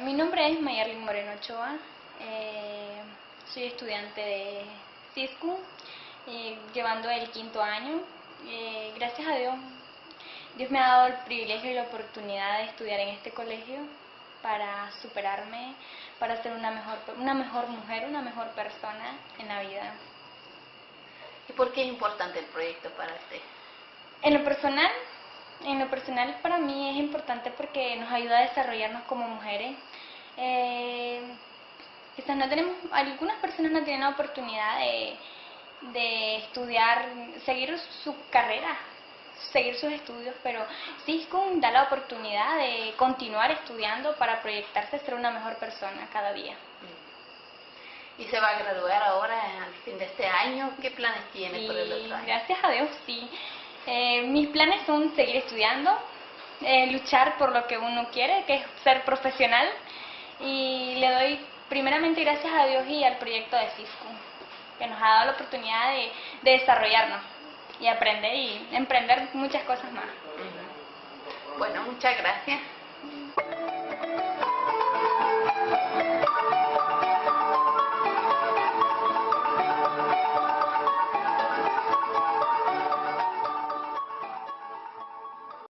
Mi nombre es Mayarlin Moreno Ochoa, eh, soy estudiante de CISCU, eh, llevando el quinto año. Eh, gracias a Dios, Dios me ha dado el privilegio y la oportunidad de estudiar en este colegio para superarme, para ser una mejor, una mejor mujer, una mejor persona en la vida. ¿Y por qué es importante el proyecto para usted? En lo personal, en lo personal para mí es importante porque nos ayuda a desarrollarnos como mujeres. Eh, quizás no tenemos, algunas personas no tienen la oportunidad de, de estudiar, seguir su carrera, seguir sus estudios, pero CISCUM da la oportunidad de continuar estudiando para proyectarse a ser una mejor persona cada día. ¿Y se va a graduar ahora al fin de este año? ¿Qué planes tiene por el otro año? Gracias a Dios, sí. Eh, mis planes son seguir estudiando, eh, luchar por lo que uno quiere, que es ser profesional, y le doy primeramente gracias a Dios y al proyecto de CISCO, que nos ha dado la oportunidad de, de desarrollarnos y aprender y emprender muchas cosas más. Bueno, muchas gracias.